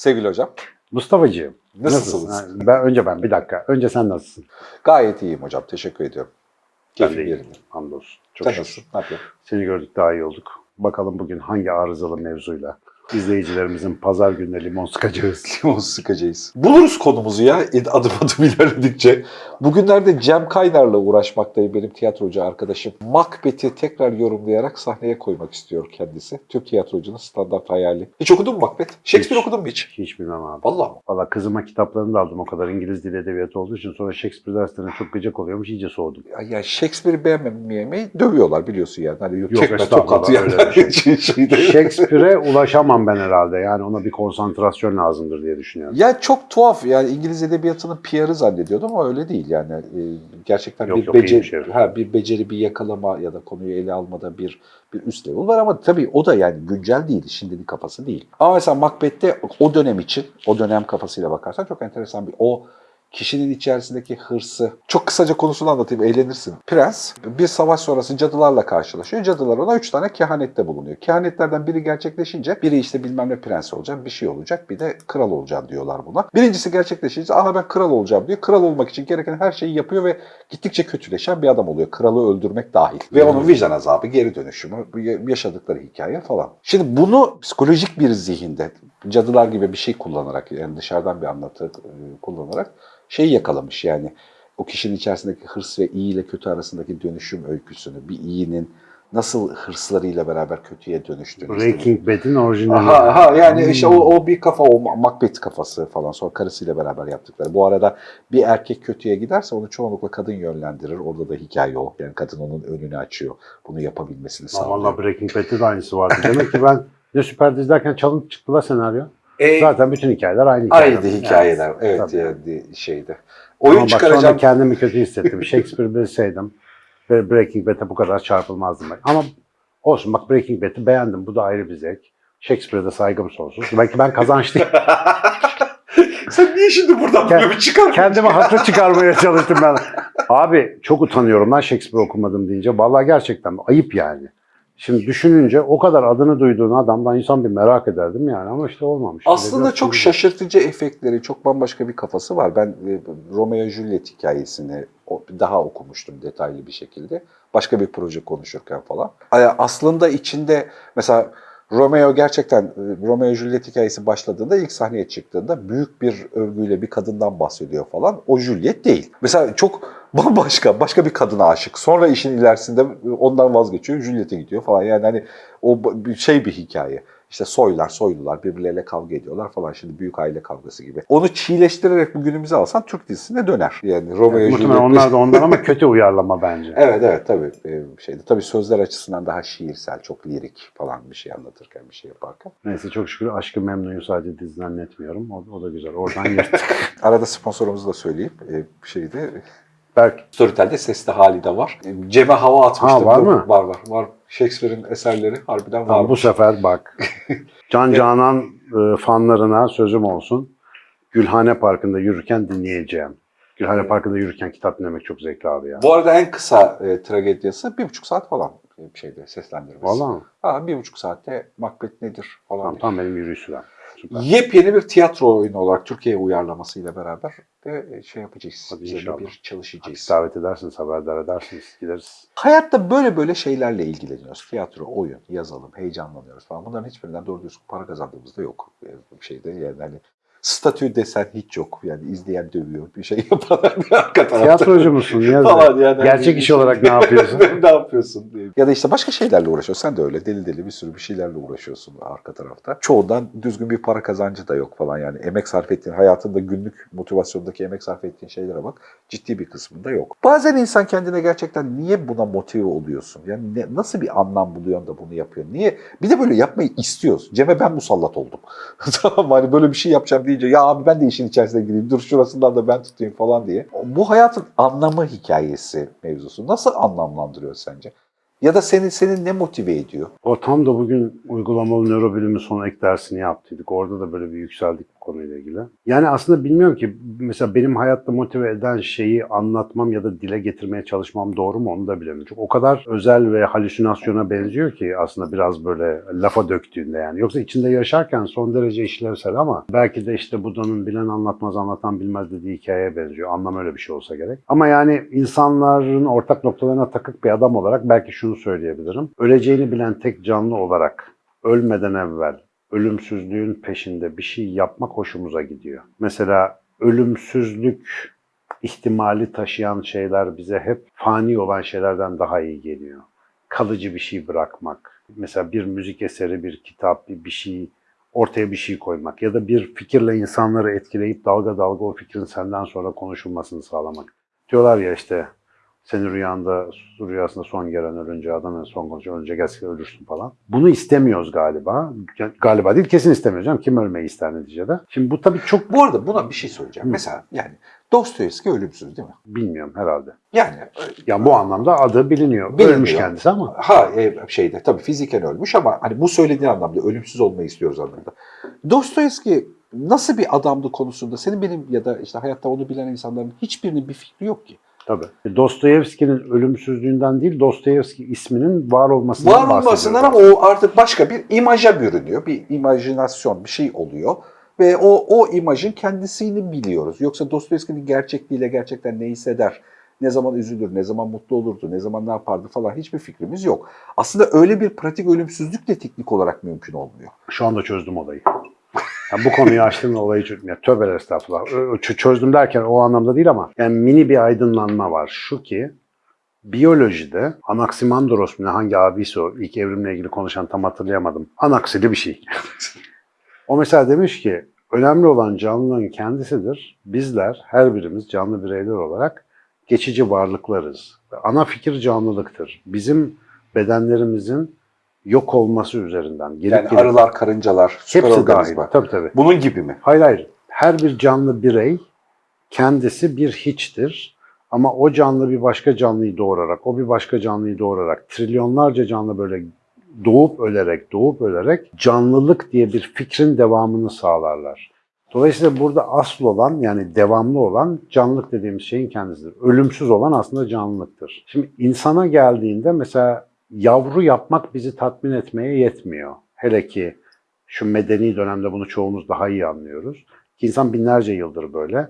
Sevgili hocam, Mustafa'cığım. nasılsınız? nasılsın? Ben, önce ben bir dakika. Önce sen nasılsın? Gayet iyiyim hocam, teşekkür ediyorum. Keyfim yerinde. Hamdolsun. Çok Sen şükür. nasılsın? Ne yapıyorsun? Seni gördük daha iyi olduk. Bakalım bugün hangi arızalı mevzuyla izleyicilerimizin pazar gününe limon sıkacağız. Limon sıkacağız. Buluruz konumuzu ya adım adım ilerledikçe. Bugünlerde Cem Kaynar'la uğraşmaktayım benim tiyatrocu arkadaşım. Macbeth'i tekrar yorumlayarak sahneye koymak istiyor kendisi. Türk tiyatrocunun standart hayali. Hiç okudun mu Macbeth? Shakespeare Hiç. okudun mu hiç? Hiç bilmem abi. Vallahi mı? Valla kızıma kitaplarını da aldım o kadar İngiliz dili edebiyatı olduğu için sonra Shakespeare derslerine çok gıcık oluyormuş iyice soğudum. Ya- Yani Shakespeare'i beğenmemeyi dövüyorlar biliyorsun yani. Hani yok, estağfurullah, tokat yani. şey. Shakespeare'e ulaşamam ben herhalde. Yani ona bir konsantrasyon lazımdır diye düşünüyorum. Ya çok tuhaf yani İngiliz edebiyatının PR'ı zannediyordum ama öyle değil yani. Ee, gerçekten Yok, bir yok, beceri, herif. ha, bir beceri, bir yakalama ya da konuyu ele almada bir bir üst level var ama tabii o da yani güncel değil, şimdinin kafası değil. Ama mesela Macbeth'te o dönem için, o dönem kafasıyla bakarsan çok enteresan bir o kişinin içerisindeki hırsı. Çok kısaca konusunu anlatayım, eğlenirsin. Prens bir savaş sonrası cadılarla karşılaşıyor. Cadılar ona üç tane kehanette bulunuyor. Kehanetlerden biri gerçekleşince biri işte bilmem ne prens olacak, bir şey olacak, bir de kral olacağım diyorlar buna. Birincisi gerçekleşince aha ben kral olacağım diyor. Kral olmak için gereken her şeyi yapıyor ve gittikçe kötüleşen bir adam oluyor. Kralı öldürmek dahil. Ve onun vicdan azabı, geri dönüşümü, yaşadıkları hikaye falan. Şimdi bunu psikolojik bir zihinde cadılar gibi bir şey kullanarak yani dışarıdan bir anlatı e, kullanarak şey yakalamış yani o kişinin içerisindeki hırs ve iyi ile kötü arasındaki dönüşüm öyküsünü, bir iyinin nasıl hırslarıyla beraber kötüye dönüştüğünü. Breaking Bad'in orijinali. Aha, aha yani Hmm. işte o, o bir kafa, o Macbeth kafası falan sonra karısıyla beraber yaptıkları. Bu arada bir erkek kötüye giderse onu çoğunlukla kadın yönlendirir. Orada da hikaye o. Yani kadın onun önünü açıyor. Bunu yapabilmesini sağlıyor. Valla Breaking Bad'de de aynısı vardı. Demek ki ben ne süper dizlerken çalıp çıktı la senaryo. E, Zaten bütün hikayeler aynı hikayeler. aynı hikayeler. Evet tabii. yani şeyde. Oyun Ama bak çıkaracağım. kendimi kötü hissettim. Shakespeare bilseydim Breaking Bad'e bu kadar çarpılmazdım. ben. Ama olsun bak Breaking Bad'i beğendim. Bu da ayrı bir zevk. Shakespeare'e de saygım sonsuz. Belki ben kazançlıyım. Sen niye şimdi buradan Kend- böyle bir çıkar? Kendime haklı çıkarmaya çalıştım ben. Abi çok utanıyorum lan Shakespeare okumadım deyince. Vallahi gerçekten ayıp yani. Şimdi düşününce o kadar adını duyduğun adamdan insan bir merak ederdim yani ama işte olmamış. Aslında çok şimdi- şaşırtıcı efektleri, çok bambaşka bir kafası var. Ben e, Romeo Juliet hikayesini daha okumuştum detaylı bir şekilde. Başka bir proje konuşurken falan. Aslında içinde mesela Romeo gerçekten e, Romeo Juliet hikayesi başladığında ilk sahneye çıktığında büyük bir övgüyle bir kadından bahsediyor falan. O Juliet değil. Mesela çok bambaşka, başka bir kadına aşık. Sonra işin ilerisinde ondan vazgeçiyor, Juliet'e gidiyor falan. Yani hani o şey bir hikaye. İşte soylar, soylular birbirleriyle kavga ediyorlar falan. Şimdi büyük aile kavgası gibi. Onu çiğleştirerek bugünümüze alsan Türk dizisine döner. Yani Romeo Muhtemelen Juliet. onlar da ondan ama kötü uyarlama bence. Evet evet tabii e, şeydi. Tabii sözler açısından daha şiirsel, çok lirik falan bir şey anlatırken, bir şey yaparken. Neyse çok şükür Aşkı Memnu'yu sadece diziden etmiyorum. O, o da güzel. Oradan yırttık. Arada sponsorumuzu da söyleyeyim. E, şeyde Berk Storytel'de Sesli Hali de var. E, Cem'e hava atmıştım. Ha, var mı? Var var. Var. Shakespeare'in eserleri harbiden var. Bu sefer bak. Can Canan e, fanlarına sözüm olsun. Gülhane Parkı'nda yürürken dinleyeceğim. Gülhane Parkı'nda yürürken kitap dinlemek çok zevkli abi ya. Bu arada en kısa e, tragediyası bir buçuk saat falan bir şeyde seslendirmesi. Vallahi mi? Ha, bir buçuk saatte Macbeth nedir falan. Tamam, tam benim yürüyüş sürem. Süper. Yepyeni bir tiyatro oyunu olarak Türkiye'ye uyarlamasıyla beraber de şey yapacağız. Hadi inşallah. bir çalışacağız. Davet edersiniz, haberdar edersiniz. Gideriz. Hayatta böyle böyle şeylerle ilgileniyoruz. Tiyatro, oyun, yazalım, heyecanlanıyoruz falan. Bunların hiçbirinden doğru düzgün para kazandığımız da yok. Yani bir şeyde yani hani statü desen hiç yok. Yani izleyen dövüyor, bir şey yapan arka tarafta. Tiyatrocu musun? Niye? Falan yani. Gerçek iş olarak ne yapıyorsun? ne yapıyorsun diye. Ya da işte başka şeylerle uğraşıyorsun. Sen de öyle deli deli bir sürü bir şeylerle uğraşıyorsun arka tarafta. Çoğundan düzgün bir para kazancı da yok falan yani. Emek sarf ettiğin, hayatında günlük motivasyondaki emek sarf ettiğin şeylere bak. Ciddi bir kısmında yok. Bazen insan kendine gerçekten niye buna motive oluyorsun? Yani ne- nasıl bir anlam buluyorsun da bunu yapıyorsun? Niye? Bir de böyle yapmayı istiyoruz. Cem'e ben musallat oldum. tamam? Hani böyle bir şey yapacağım deyince ya abi ben de işin içerisine gireyim. Dur şurasından da ben tutayım falan diye. Bu hayatın anlamı hikayesi mevzusu. Nasıl anlamlandırıyor sence? Ya da seni seni ne motive ediyor? O tam da bugün uygulamalı nörobilimi son ek dersini yaptıydık. Orada da böyle bir yükseldik. Konuyla ilgili. Yani aslında bilmiyorum ki mesela benim hayatta motive eden şeyi anlatmam ya da dile getirmeye çalışmam doğru mu onu da bilemiyorum. Çünkü o kadar özel ve halüsinasyona benziyor ki aslında biraz böyle lafa döktüğünde yani. Yoksa içinde yaşarken son derece işlevsel ama belki de işte Buda'nın bilen anlatmaz anlatan bilmez dediği hikayeye benziyor. Anlam öyle bir şey olsa gerek. Ama yani insanların ortak noktalarına takık bir adam olarak belki şunu söyleyebilirim. Öleceğini bilen tek canlı olarak ölmeden evvel ölümsüzlüğün peşinde bir şey yapmak hoşumuza gidiyor. Mesela ölümsüzlük ihtimali taşıyan şeyler bize hep fani olan şeylerden daha iyi geliyor. Kalıcı bir şey bırakmak. Mesela bir müzik eseri, bir kitap, bir, şey ortaya bir şey koymak ya da bir fikirle insanları etkileyip dalga dalga o fikrin senden sonra konuşulmasını sağlamak. Diyorlar ya işte senin rüyanda, rüyasında son gelen ölünce adam en son konuşuyor, önce gelse ölürsün falan. Bunu istemiyoruz galiba. Galiba değil, kesin istemiyoruz. canım. Kim ölmeyi ister neticede? Şimdi bu tabii çok Bu arada buna bir şey söyleyeceğim. Hı. Mesela yani Dostoyevski ölümsüz değil mi? bilmiyorum herhalde. Yani Yani bu anlamda adı biliniyor. Biliniyor. Ölmüş kendisi ama. ha e, şeyde tabii fiziken ölmüş ama hani bu söylediğin anlamda ölümsüz olmayı istiyoruz anlamda. Dostoyevski nasıl bir adamdı konusunda senin benim ya da işte hayatta onu bilen insanların hiçbirinin bir fikri yok ki. Tabii. Dostoyevski'nin ölümsüzlüğünden değil, Dostoyevski isminin var olmasından Var olmasından ama o artık başka bir imaja bürünüyor. Bir imajinasyon, bir şey oluyor. Ve o, o imajın kendisini biliyoruz. Yoksa Dostoyevski'nin gerçekliğiyle gerçekten ne hisseder, ne zaman üzülür, ne zaman mutlu olurdu, ne zaman ne yapardı falan hiçbir fikrimiz yok. Aslında öyle bir pratik ölümsüzlük de teknik olarak mümkün olmuyor. Şu anda çözdüm olayı. Yani bu konuyu açtım ve olayı çözdüm. Ya, tövbeler estağfurullah. Çözdüm derken o anlamda değil ama yani mini bir aydınlanma var. Şu ki biyolojide Anaximandros mu ne hangi abisi o ilk evrimle ilgili konuşan tam hatırlayamadım. Anaksili bir şey. o mesela demiş ki önemli olan canlılığın kendisidir. Bizler her birimiz canlı bireyler olarak geçici varlıklarız. Ana fikir canlılıktır. Bizim bedenlerimizin yok olması üzerinden gelip Yani gelip arılar, karıncalar, süper hepsi dahil. organizma. Tabii tabii. Bunun gibi mi? Hayır hayır. Her bir canlı birey kendisi bir hiçtir. Ama o canlı bir başka canlıyı doğurarak, o bir başka canlıyı doğurarak, trilyonlarca canlı böyle doğup ölerek, doğup ölerek canlılık diye bir fikrin devamını sağlarlar. Dolayısıyla burada asıl olan yani devamlı olan canlılık dediğimiz şeyin kendisidir. Ölümsüz olan aslında canlılıktır. Şimdi insana geldiğinde mesela yavru yapmak bizi tatmin etmeye yetmiyor. Hele ki şu medeni dönemde bunu çoğumuz daha iyi anlıyoruz. Ki insan binlerce yıldır böyle.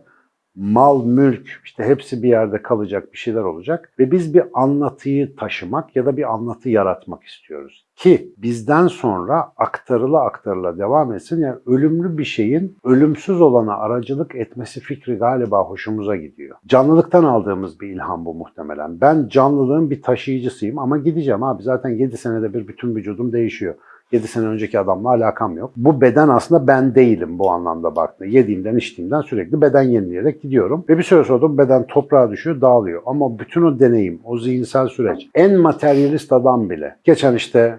Mal, mülk işte hepsi bir yerde kalacak, bir şeyler olacak. Ve biz bir anlatıyı taşımak ya da bir anlatı yaratmak istiyoruz. Ki bizden sonra aktarıla aktarıla devam etsin. Yani ölümlü bir şeyin ölümsüz olana aracılık etmesi fikri galiba hoşumuza gidiyor. Canlılıktan aldığımız bir ilham bu muhtemelen. Ben canlılığın bir taşıyıcısıyım ama gideceğim abi. Zaten 7 senede bir bütün vücudum değişiyor. 7 sene önceki adamla alakam yok. Bu beden aslında ben değilim bu anlamda baktığında. Yediğimden içtiğimden sürekli beden yenileyerek gidiyorum. Ve bir süre sonra beden toprağa düşüyor, dağılıyor. Ama bütün o deneyim, o zihinsel süreç, en materyalist adam bile. Geçen işte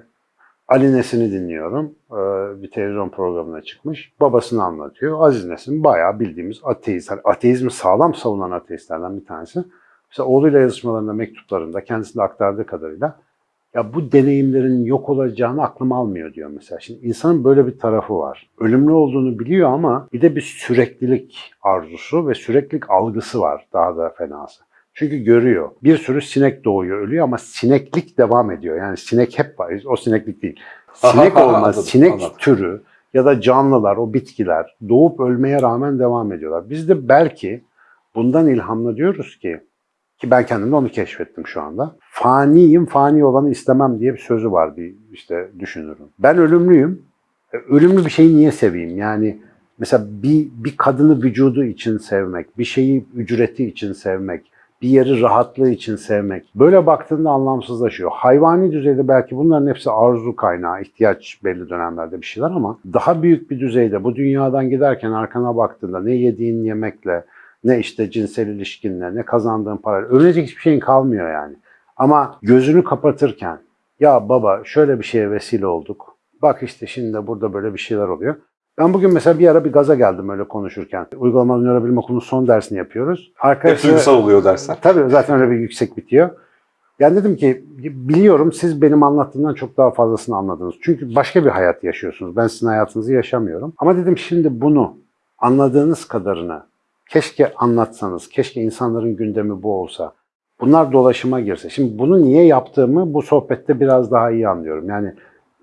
Ali Nesin'i dinliyorum. Ee, Bir televizyon programına çıkmış. Babasını anlatıyor. Aziz Nesin bayağı bildiğimiz ateist. Hani ateizmi sağlam savunan ateistlerden bir tanesi. Mesela oğluyla yazışmalarında, mektuplarında kendisine aktardığı kadarıyla ya bu deneyimlerin yok olacağını aklım almıyor diyor mesela. Şimdi insanın böyle bir tarafı var. Ölümlü olduğunu biliyor ama bir de bir süreklilik arzusu ve süreklilik algısı var daha da fenası. Çünkü görüyor. Bir sürü sinek doğuyor, ölüyor ama sineklik devam ediyor. Yani sinek hep var. O sineklik değil. Sinek Aha, olmaz. anladım, sinek anladım. türü ya da canlılar, o bitkiler doğup ölmeye rağmen devam ediyorlar. Biz de belki bundan ilhamla diyoruz ki ki ben kendimde onu keşfettim şu anda. Faniyim, fani olanı istemem diye bir sözü var bir işte düşünürüm. Ben ölümlüyüm. E, Ölümlü bir şeyi niye seveyim? Yani mesela bir, bir kadını vücudu için sevmek, bir şeyi ücreti için sevmek, bir yeri rahatlığı için sevmek. Böyle baktığında anlamsızlaşıyor. Hayvani düzeyde belki bunların hepsi arzu kaynağı, ihtiyaç belli dönemlerde bir şeyler ama daha büyük bir düzeyde bu dünyadan giderken arkana baktığında ne yediğin yemekle, ne işte cinsel ilişkinle, ne kazandığın parayla. Ölecek hiçbir şeyin kalmıyor yani. Ama gözünü kapatırken ya baba şöyle bir şeye vesile olduk. Bak işte şimdi de burada böyle bir şeyler oluyor. Ben bugün mesela bir ara bir gaza geldim öyle konuşurken. Uygulamalı nörobilim okulunun son dersini yapıyoruz. Hep Arkadaşlar, duygusal oluyor dersler. Tabii zaten öyle bir yüksek bitiyor. Yani dedim ki biliyorum siz benim anlattığımdan çok daha fazlasını anladınız. Çünkü başka bir hayat yaşıyorsunuz. Ben sizin hayatınızı yaşamıyorum. Ama dedim şimdi bunu anladığınız kadarını keşke anlatsanız, keşke insanların gündemi bu olsa. Bunlar dolaşıma girse. Şimdi bunu niye yaptığımı bu sohbette biraz daha iyi anlıyorum. Yani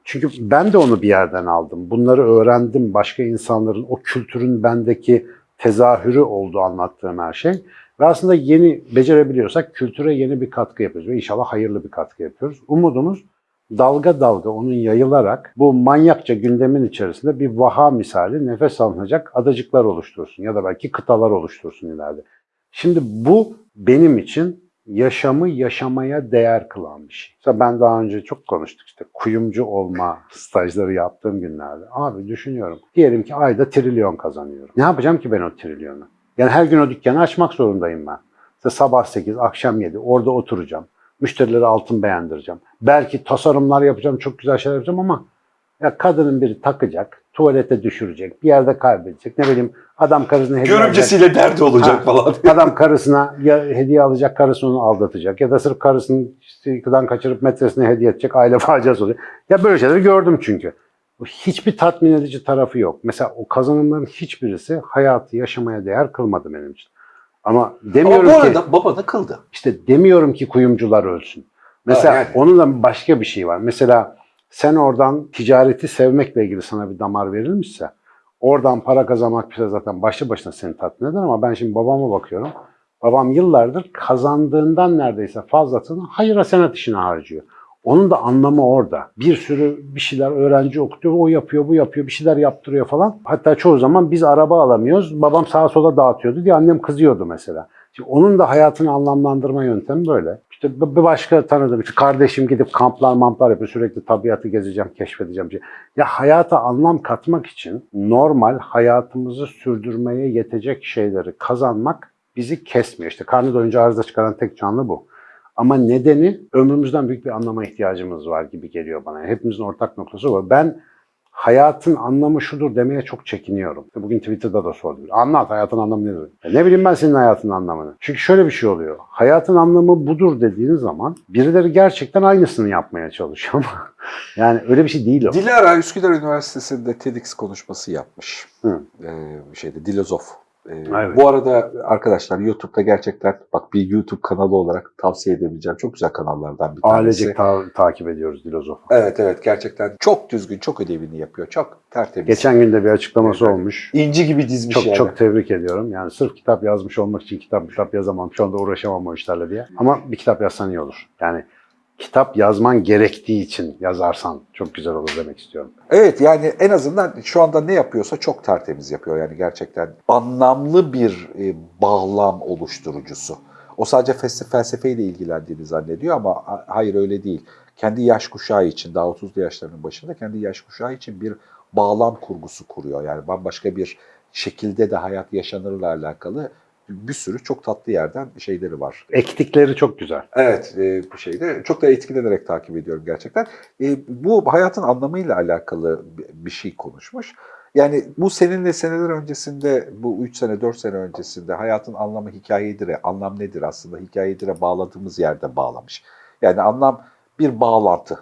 çünkü ben de onu bir yerden aldım. Bunları öğrendim. Başka insanların o kültürün bendeki tezahürü oldu anlattığım her şey. Ve aslında yeni becerebiliyorsak kültüre yeni bir katkı yapıyoruz. Ve inşallah hayırlı bir katkı yapıyoruz. Umudumuz dalga dalga onun yayılarak bu manyakça gündemin içerisinde bir vaha misali nefes alınacak adacıklar oluştursun ya da belki kıtalar oluştursun ileride. Şimdi bu benim için yaşamı yaşamaya değer kılan bir şey. Mesela ben daha önce çok konuştuk işte kuyumcu olma stajları yaptığım günlerde. Abi düşünüyorum. Diyelim ki ayda trilyon kazanıyorum. Ne yapacağım ki ben o trilyonu? Yani her gün o dükkanı açmak zorundayım ben. İşte sabah 8, akşam 7 orada oturacağım. Müşterilere altın beğendireceğim. Belki tasarımlar yapacağım, çok güzel şeyler yapacağım ama ya kadının biri takacak, tuvalete düşürecek, bir yerde kaybedecek. Ne bileyim adam karısına hediye alacak. Görümcesiyle derdi olacak Ha, falan. Adam karısına ya hediye alacak, karısı onu aldatacak. Ya da sırf karısını işte kaçırıp metresine hediye edecek, aile faciası olacak. Ya böyle şeyleri gördüm çünkü. Hiçbir tatmin edici tarafı yok. Mesela o kazanımların hiçbirisi hayatı yaşamaya değer kılmadı benim için. Ama Ama demiyorum bu ki arada baba da kıldı. işte demiyorum ki kuyumcular ölsün. Mesela Ha, yani. onun da başka bir şey var. Mesela sen oradan ticareti sevmekle ilgili sana bir damar verilmişse oradan para kazanmak bir şey zaten başlı başına seni tatmin eder ama ben şimdi babama bakıyorum. Babam yıllardır kazandığından neredeyse fazlasını hayır hasenat işine harcıyor. Onun da anlamı orada. Bir sürü bir şeyler öğrenci okutuyor, o yapıyor, bu yapıyor, bir şeyler yaptırıyor falan. Hatta çoğu zaman biz araba alamıyoruz, babam sağa sola dağıtıyordu diye annem kızıyordu mesela. Şimdi onun da hayatını anlamlandırma yöntemi böyle. İşte bir başka tanıdığım işte kardeşim gidip kamplar mamplar yapıyor. Sürekli tabiatı gezeceğim, keşfedeceğim. Ya hayata anlam katmak için normal hayatımızı sürdürmeye yetecek şeyleri kazanmak bizi kesmiyor. İşte karnı doyunca arıza çıkaran tek canlı bu. Ama nedeni ömrümüzden büyük bir anlama ihtiyacımız var gibi geliyor bana. Hepimizin ortak noktası var. Ben hayatın anlamı şudur demeye çok çekiniyorum. Bugün Twitter'da da sordum. Anlat hayatın anlamı nedir? Ya ne bileyim ben senin hayatın anlamını. Çünkü şöyle bir şey oluyor. Hayatın anlamı budur dediğin zaman birileri gerçekten aynısını yapmaya çalışıyor ama yani öyle bir şey değil o. Dilara Üsküdar Üniversitesi'nde TEDx konuşması yapmış. Hı. Ee, şeyde Dilozof. Ee, Evet. Bu arada arkadaşlar YouTube'da gerçekten bak bir YouTube kanalı olarak tavsiye edebileceğim çok güzel kanallardan bir tanesi. Ailecek ta- takip ediyoruz Dilozof'u. Evet evet gerçekten çok düzgün, çok ödevini yapıyor. Çok tertemiz. Geçen gün de bir açıklaması Evet. olmuş. İnci gibi dizmiş Çok yani. çok tebrik ediyorum. Yani sırf kitap yazmış olmak için kitap kitap yazamam. Şu anda uğraşamam o işlerle diye. Ama bir kitap yazsan iyi olur. Yani kitap yazman gerektiği için yazarsan çok güzel olur demek istiyorum. Evet yani en azından şu anda ne yapıyorsa çok tertemiz yapıyor. Yani gerçekten anlamlı bir e, bağlam oluşturucusu. O sadece felsefeyle ilgilendiğini zannediyor ama ha- hayır öyle değil. Kendi yaş kuşağı için, daha 30'lu yaşlarının başında kendi yaş kuşağı için bir bağlam kurgusu kuruyor. Yani bambaşka bir şekilde de hayat yaşanırla alakalı bir sürü çok tatlı yerden şeyleri var. Ektikleri çok güzel. Evet, e, bu şeyde çok da etkilenerek takip ediyorum gerçekten. E, bu hayatın anlamıyla alakalı bi- bir şey konuşmuş. Yani bu seninle seneler öncesinde, bu 3 sene, 4 sene öncesinde hayatın anlamı hikayedir'e, anlam nedir aslında hikayedir'e bağladığımız yerde bağlamış. Yani anlam bir bağlantı.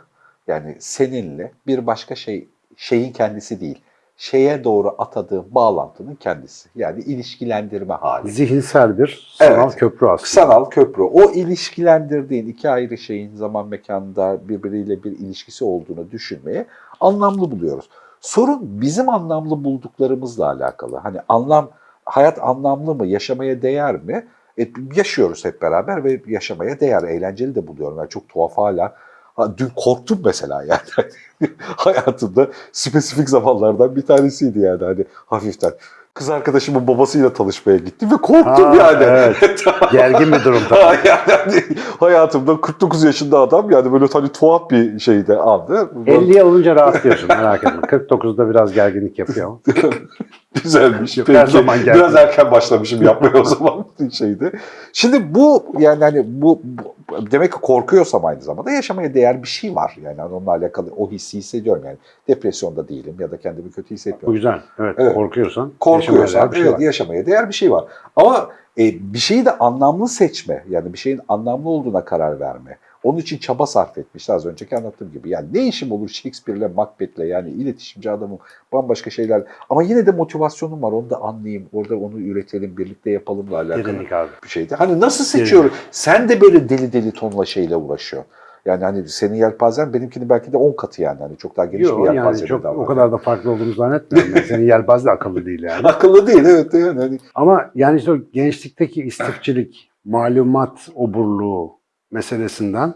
Yani seninle bir başka şey, şeyin kendisi değil. Şeye doğru atadığın bağlantının kendisi. Yani ilişkilendirme hali. Zihinsel bir sanal Evet. köprü aslında. Sanal köprü. O ilişkilendirdiğin iki ayrı şeyin zaman mekanda birbiriyle bir ilişkisi olduğunu düşünmeye anlamlı buluyoruz. Sorun bizim anlamlı bulduklarımızla alakalı. Hani anlam, hayat anlamlı mı, yaşamaya değer mi? E, yaşıyoruz hep beraber ve yaşamaya değer, eğlenceli de buluyorum. Yani çok tuhaf hala. Ha, dün korktum mesela yani. Hayatımda spesifik zamanlardan bir tanesiydi yani hani hafiften. Kız arkadaşımın babasıyla tanışmaya gittim ve korktum Ha, yani. evet. Gergin bir durumda. Ha, yani hani hayatımda 49 yaşında adam yani böyle hani tuhaf bir şeyde andı. 50'ye olunca rahatlıyorsun merak etme. 49'da biraz gerginlik yapıyor. Güzelmiş. Yok, Peki. her zaman geldi. Biraz erken başlamışım yapmaya o zaman şeyde. Şimdi bu yani hani bu, bu- demek ki korkuyorsam aynı zamanda yaşamaya değer bir şey var. Yani onunla alakalı o hissi hissediyorum yani. Depresyonda değilim ya da kendimi kötü hissetmiyorum. güzel. Evet, Evet. korkuyorsan. Korkuyorsan yaşamaya değer bir şey evet var. yaşamaya değer bir şey var. Ama e, bir şeyi de anlamlı seçme yani bir şeyin anlamlı olduğuna karar verme. Onun için çaba sarf etmiş az önceki anlattığım gibi. Yani ne işim olur Shakespeare'le Macbeth'le yani iletişimci adamım bambaşka şeyler. Ama yine de motivasyonum var onu da anlayayım. Orada onu üretelim birlikte yapalımla alakalı Derinlik abi. bir şeydi. Hani nasıl seçiyorum? Sen de böyle deli deli tonla şeyle uğraşıyor. Yani hani senin yelpazen benimkinin belki de 10 katı yani. Hani çok daha geniş Yok bir yani yelpaze çok daha var. o kadar da farklı olduğunu zannetmiyorum. Yani senin yelpaz da akıllı değil yani. Akıllı değil evet yani. Hani Ama yani işte o gençlikteki istifçilik, malumat oburluğu meselesinden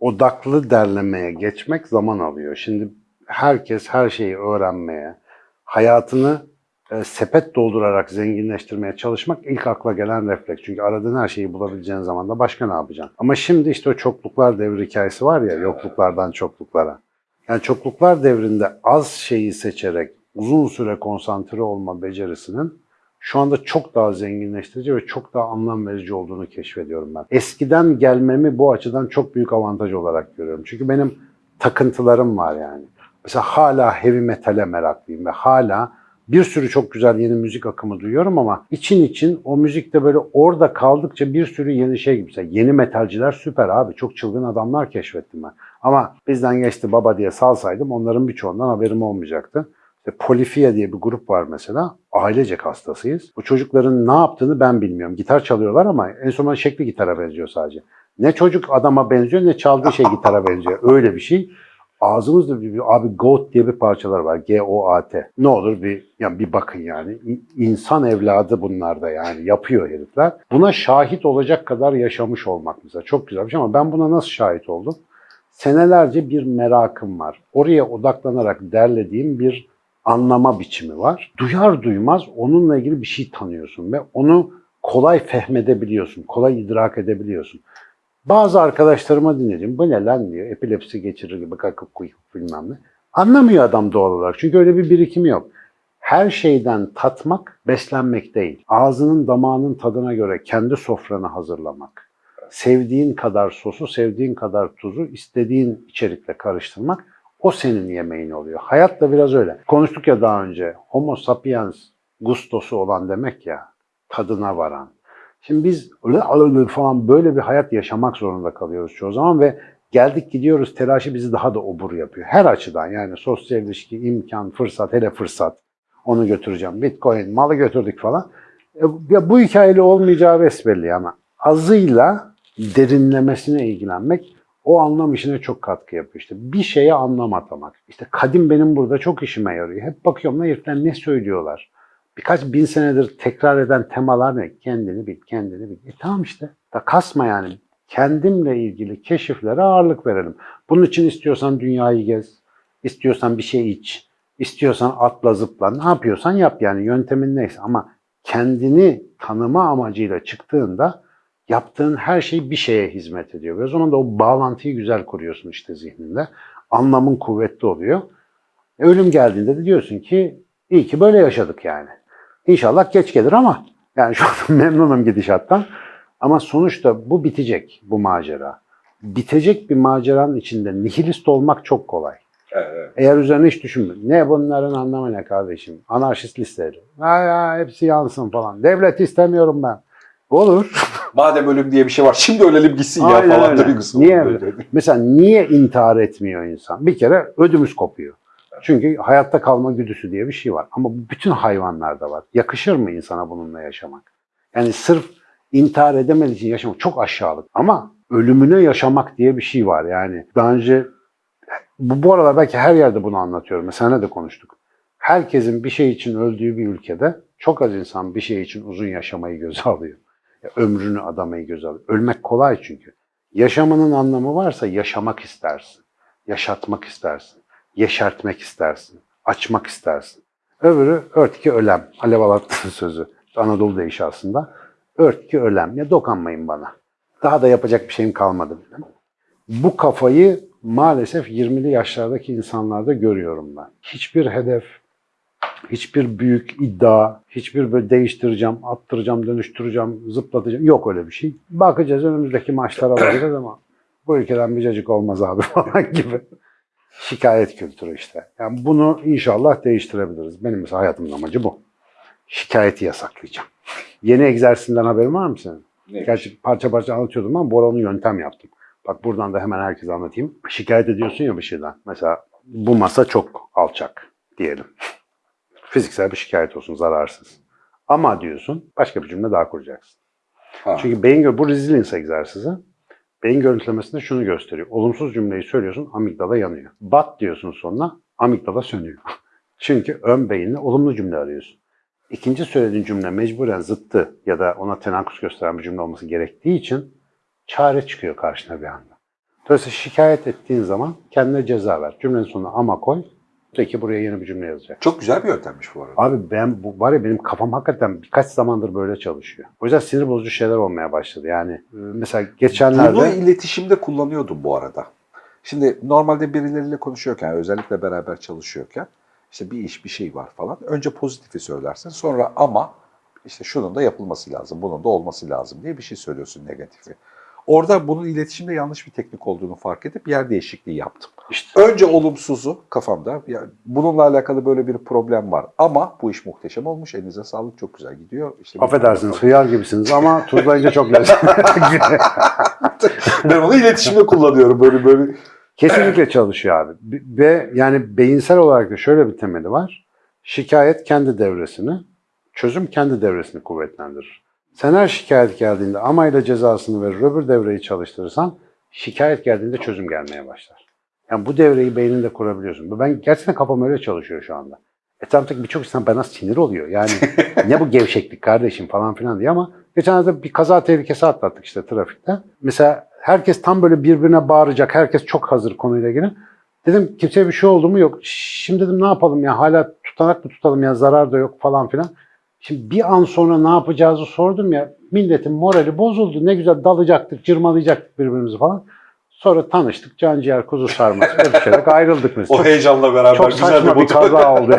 odaklı derlemeye geçmek zaman alıyor. Şimdi herkes her şeyi öğrenmeye, hayatını e, sepet doldurarak zenginleştirmeye çalışmak ilk akla gelen refleks. Çünkü aradığın her şeyi bulabileceğin zaman da başka ne yapacaksın? Ama şimdi işte o çokluklar devri hikayesi var ya, yokluklardan çokluklara. Yani çokluklar devrinde az şeyi seçerek uzun süre konsantre olma becerisinin şu anda çok daha zenginleştirici ve çok daha anlam verici olduğunu keşfediyorum ben. Eskiden gelmemi bu açıdan çok büyük avantaj olarak görüyorum. Çünkü benim takıntılarım var yani. Mesela hala heavy metale meraklıyım ve hala bir sürü çok güzel yeni müzik akımı duyuyorum ama için için o müzikte böyle orada kaldıkça bir sürü yeni şey gibi. Mesela yeni metalciler süper abi. Çok çılgın adamlar keşfettim ben. Ama bizden geçti baba diye salsaydım onların birçoğundan haberim olmayacaktı. İşte Polifia diye bir grup var mesela. Ailecek hastasıyız. Bu çocukların ne yaptığını ben bilmiyorum. Gitar çalıyorlar ama en son şekli gitara benziyor sadece. Ne çocuk adama benziyor ne çaldığı şey gitara benziyor. Öyle bir şey. Ağzımızda bir, bir- abi Goat diye bir parçalar var. G-O-A-T. Ne olur bir yani bir bakın yani. İnsan evladı bunlar da yani yapıyor herifler. Buna şahit olacak kadar yaşamış olmak mesela çok güzel bir şey ama ben buna nasıl şahit oldum? Senelerce bir merakım var. Oraya odaklanarak derlediğim bir anlama biçimi var. Duyar duymaz onunla ilgili bir şey tanıyorsun ve onu kolay fehmedebiliyorsun, kolay idrak edebiliyorsun. Bazı arkadaşlarıma dinledim. Bu ne lan diyor. Epilepsi geçirir gibi kakıp kuyup bilmem ne. Anlamıyor adam doğal olarak. Çünkü öyle bir birikimi yok. Her şeyden tatmak, beslenmek değil. Ağzının damağının tadına göre kendi sofranı hazırlamak. Sevdiğin kadar sosu, sevdiğin kadar tuzu istediğin içerikle karıştırmak o senin yemeğin oluyor. Hayat da biraz öyle. Konuştuk ya daha önce. Homo sapiens gustosu olan demek ya. Tadına varan. Şimdi biz falan böyle bir hayat yaşamak zorunda kalıyoruz çoğu zaman ve geldik gidiyoruz telaşı bizi daha da obur yapıyor. Her açıdan yani sosyal ilişki, imkan, fırsat, hele fırsat. Onu götüreceğim. Bitcoin, malı götürdük falan. E, ya bu hikayeli olmayacağı besbelli ama azıyla derinlemesine ilgilenmek o anlam işine çok katkı yapıyor. İşte bir şeye anlam atamak. İşte kadim benim burada çok işime yarıyor. Hep bakıyorum lan herifler ne söylüyorlar. Birkaç bin senedir tekrar eden temalar ne? Kendini bil, kendini bil. E tamam işte. Da kasma yani. Kendimle ilgili keşiflere ağırlık verelim. Bunun için istiyorsan dünyayı gez, istiyorsan bir şey iç, istiyorsan atla zıpla, ne yapıyorsan yap yani yöntemin neyse. Ama kendini tanıma amacıyla çıktığında yaptığın her şey bir şeye hizmet ediyor. Ve o zaman da o bağlantıyı güzel kuruyorsun işte zihninde. Anlamın kuvvetli oluyor. E, ölüm geldiğinde de diyorsun ki iyi ki böyle yaşadık yani. İnşallah geç gelir ama yani şu an memnunum gidişattan. Ama sonuçta bu bitecek bu macera. Bitecek bir maceranın içinde nihilist olmak çok kolay. evet. Eğer üzerine hiç düşünme. Ne bunların anlamı ne kardeşim? Anarşist listeleri. Ha ya hepsi yansın falan. Devlet istemiyorum ben. Olur. Madem ölüm diye bir şey var şimdi ölelim gitsin ya Aynen falan öyle. duygusu. Niye? Mesela niye intihar etmiyor insan? Bir kere ödümüz kopuyor. Çünkü hayatta kalma güdüsü diye bir şey var. Ama bu bütün hayvanlarda var. Yakışır mı insana bununla yaşamak? Yani sırf intihar edemediği için yaşamak çok aşağılık. Ama ölümüne yaşamak diye bir şey var. Yani daha önce bu, bu aralar belki her yerde bunu anlatıyorum. Mesela ne de konuştuk. Herkesin bir şey için öldüğü bir ülkede çok az insan bir şey için uzun yaşamayı göze alıyor. Ya, ömrünü adamayı göze alıyor. Ölmek kolay çünkü. Yaşamanın anlamı varsa yaşamak istersin. Yaşatmak istersin. Yeşertmek istersin. Açmak istersin. Öbürü örtki ölem. Alev Alat'ın sözü. Anadolu deyişi aslında. Örtki ölem. Ya dokanmayın bana. Daha da yapacak bir şeyim kalmadı. Bu kafayı maalesef 20'li yaşlardaki insanlarda görüyorum ben. Hiçbir hedef, hiçbir büyük iddia, hiçbir böyle değiştireceğim, attıracağım, dönüştüreceğim, zıplatacağım. Yok öyle bir şey. Bakacağız önümüzdeki maçlara bakacağız ama bu ülkeden bir cacık olmaz abi falan gibi. Şikayet kültürü işte. Yani bunu inşallah değiştirebiliriz. Benim mesela hayatımın amacı bu. Şikayeti yasaklayacağım. Yeni egzersizinden haberin var mı senin? Neymiş? Gerçi parça parça anlatıyordum ama onu yöntem yaptım. Bak buradan da hemen herkese anlatayım. Şikayet ediyorsun ya bir şeyden. Mesela bu masa çok alçak diyelim. Fiziksel bir şikayet olsun zararsız. Ama diyorsun başka bir cümle daha kuracaksın. Ha. Çünkü beyin gö- bu resilience egzersizi. Beyin görüntülemesinde şunu gösteriyor. Olumsuz cümleyi söylüyorsun, amigdala yanıyor. Bat diyorsun sonuna, amigdala sönüyor. Çünkü ön beyinle olumlu cümle arıyorsun. İkinci söylediğin cümle mecburen zıttı ya da ona tenakkus gösteren bir cümle olması gerektiği için çare çıkıyor karşına bir anda. Dolayısıyla şikayet ettiğin zaman kendine ceza ver. Cümlenin sonuna ama koy. Peki buraya yeni bir cümle yazacak. Çok güzel bir yöntemmiş bu arada. Abi ben bu var ya benim kafam hakikaten birkaç zamandır böyle çalışıyor. O yüzden sinir bozucu şeyler olmaya başladı. Yani e, mesela geçenlerde Bunu iletişimde kullanıyordum bu arada. Şimdi normalde birileriyle konuşuyorken, özellikle beraber çalışıyorken işte bir iş, bir şey var falan. Önce pozitifi söylersin. Sonra ama işte şunun da yapılması lazım, bunun da olması lazım diye bir şey söylüyorsun negatifi. Orada bunun iletişimde yanlış bir teknik olduğunu fark edip yer değişikliği yaptım. işte Önce olumsuzu kafamda, ya bununla alakalı böyle bir problem var ama bu iş muhteşem olmuş, elinize sağlık, çok güzel gidiyor. İşte affedersiniz hıyar gibisiniz ama tuzlayınca çok lezzetli. ben onu iletişimde kullanıyorum böyle böyle. Kesinlikle çalışıyor abi. B- Ve yani beyinsel olarak da şöyle bir temeli var. Şikayet kendi devresini, çözüm kendi devresini kuvvetlendirir. Sen her şikayet geldiğinde amayla cezasını verir, öbür devreyi çalıştırırsan şikayet geldiğinde çözüm gelmeye başlar. Yani bu devreyi beyninde kurabiliyorsun. Ben gerçekten kafam öyle çalışıyor şu anda. Etrafındaki birçok insan bana sinir oluyor. Yani ne bu gevşeklik kardeşim falan filan diye ama geçenlerde bir kaza tehlikesi atlattık işte trafikte. Mesela herkes tam böyle birbirine bağıracak. Herkes çok hazır konuyla ilgili. Dedim kimseye bir şey oldu mu? Yok. Şimdi dedim ne yapalım ya hala tutanak mı tutalım ya zarar da yok falan filan. Şimdi bir an sonra ne yapacağızı sordum ya. Milletin morali bozuldu. Ne güzel dalacaktık, cırmalayacaktık birbirimizi falan. Sonra tanıştık. Canciğer kuzu sarması öpüşerek ayrıldık mesela. O heyecanla beraber Çok güzel saçma bir motiv- kaza oldu.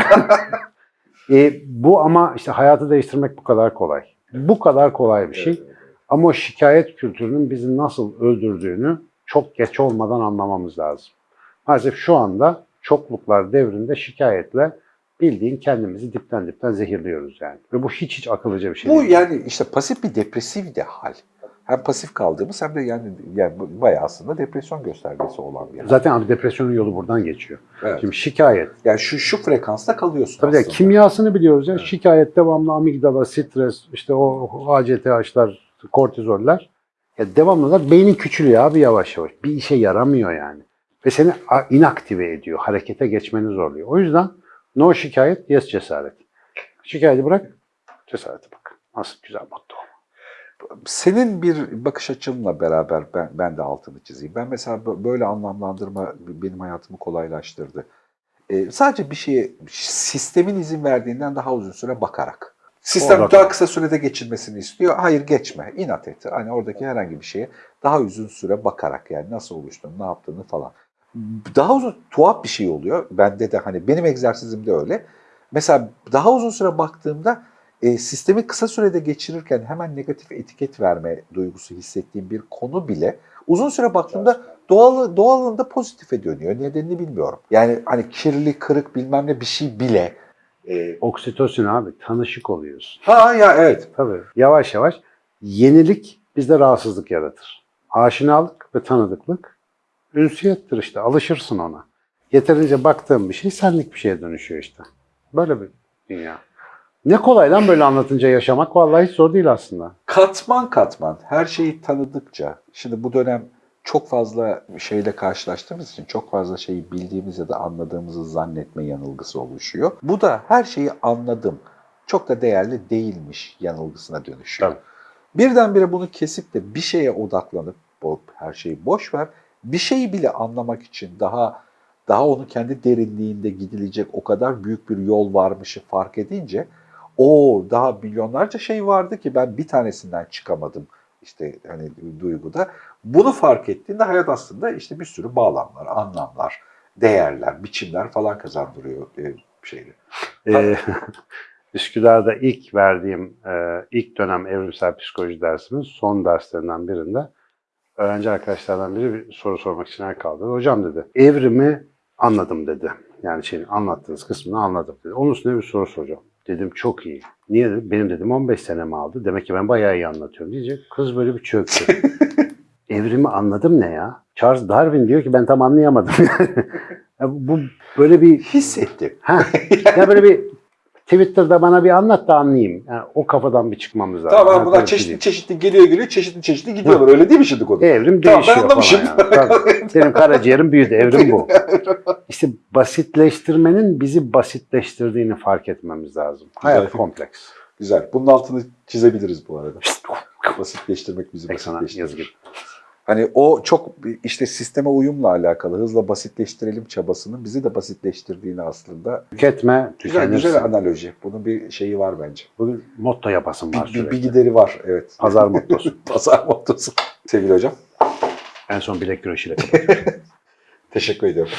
e, bu ama işte hayatı değiştirmek bu kadar kolay. Bu kadar kolay bir şey. Ama o şikayet kültürünün bizi nasıl öldürdüğünü çok geç olmadan anlamamız lazım. Maalesef şu anda çokluklar devrinde şikayetle bildiğin kendimizi dipten dipten zehirliyoruz yani. Ve bu hiç hiç akıllıca bir şey Bu değil. yani işte pasif bir depresif de hal. Hem pasif kaldığımız hem de yani, yani bu bayağı aslında depresyon göstergesi olan bir hal. Zaten abi depresyonun yolu buradan geçiyor. Evet. Şimdi şikayet. Yani şu şu frekansta kalıyorsun Tabii aslında. kimyasını biliyoruz ya. Şikayet devamlı amigdala, stres, işte o ACTH'lar, kortizoller. Ya devamlılar beynin küçülüyor abi yavaş yavaş. Bir işe yaramıyor yani. Ve seni inaktive ediyor. Harekete geçmeni zorluyor. O yüzden no şikayet, yes cesaret. Şikayeti bırak, cesarete bak. Nasıl güzel motto. Senin bir bakış açınla beraber ben, ben de altını çizeyim. Ben mesela bö- böyle anlamlandırma benim hayatımı kolaylaştırdı. Ee, sadece bir şeye sistemin izin verdiğinden daha uzun süre bakarak. Sistem Orada daha kısa sürede geçilmesini istiyor. Hayır geçme, inat et. Hani oradaki herhangi bir şeye daha uzun süre bakarak yani nasıl oluştuğunu, ne yaptığını falan. Daha uzun, tuhaf bir şey oluyor. Bende de hani benim egzersizimde öyle. Mesela daha uzun süre baktığımda e, sistemi kısa sürede geçirirken hemen negatif etiket verme duygusu hissettiğim bir konu bile uzun süre baktığımda doğal doğalında pozitife dönüyor. Nedenini bilmiyorum. Yani hani kirli, kırık bilmem ne bir şey bile. e, Oksitosin abi, tanışık oluyorsun. ha ya evet. Tabii. Yavaş yavaş yenilik bizde rahatsızlık yaratır. Aşinalık ve tanıdıklık ünsiyettir işte. Alışırsın ona. Yeterince baktığın bir şey senlik bir şeye dönüşüyor işte. Böyle bir dünya. Ne kolay lan böyle anlatınca yaşamak. Vallahi hiç zor değil aslında. Katman katman her şeyi tanıdıkça şimdi bu dönem çok fazla şeyle karşılaştığımız için çok fazla şeyi bildiğimiz ya da anladığımızı zannetme yanılgısı oluşuyor. Bu da her şeyi anladım. Çok da değerli değilmiş yanılgısına dönüşüyor. Tabii. Birdenbire bunu kesip de bir şeye odaklanıp her şeyi boş ver. Bir şeyi bile anlamak için daha daha onun kendi derinliğinde gidilecek o kadar büyük bir yol varmışı fark edince o daha milyonlarca şey vardı ki ben bir tanesinden çıkamadım işte hani duyguda. Bunu fark ettiğinde hayat aslında işte bir sürü bağlamlar, anlamlar, değerler, biçimler falan kazandırıyor e, şeyleri. Ee, Üsküdar'da ilk verdiğim e, ilk dönem evrimsel psikoloji dersimin son derslerinden birinde öğrenci arkadaşlardan biri bir soru sormak için el kaldırdı. Hocam dedi, evrimi anladım dedi. Yani şeyin anlattığınız kısmını anladım dedi. Onun üstüne bir soru soracağım. Dedim çok iyi. Niye dedi? Benim dedim 15 senemi aldı. Demek ki ben bayağı iyi anlatıyorum diyecek. Kız böyle bir çöktü. evrimi anladım ne ya? Charles Darwin diyor ki ben tam anlayamadım. Ya bu böyle bir Hissettim. ha ya böyle bir Twitter'da bana bir anlat da anlayayım. Yani o kafadan bir çıkmamız lazım. Tamam Ben bunlar böyle çeşitli şey çeşitli geliyor geliyor çeşitli çeşitli gidiyorlar öyle değil mi şimdi konu? Evrim Tamam, ben değişiyor anlamışım. falan yani. Tabii. Benim karaciğerim büyüdü. Evrim bu. İşte basitleştirmenin bizi basitleştirdiğini fark etmemiz lazım. Hayat Güzel. kompleks. Güzel. Bunun altını çizebiliriz bu arada. Basitleştirmek bizi basitleştirir. Hani o çok işte sisteme uyumla alakalı hızla basitleştirelim çabasının bizi de basitleştirdiğini aslında. Tüketme, Güzel tükenirsin. güzel analoji. Bunun bir şeyi var bence. Bugün motto yapasın var Bir, bir, sürekli. bir gideri var evet. Pazar mottosu. Pazar mottosu. Sevgili hocam en son bilek güreşiyle teşekkür ediyorum.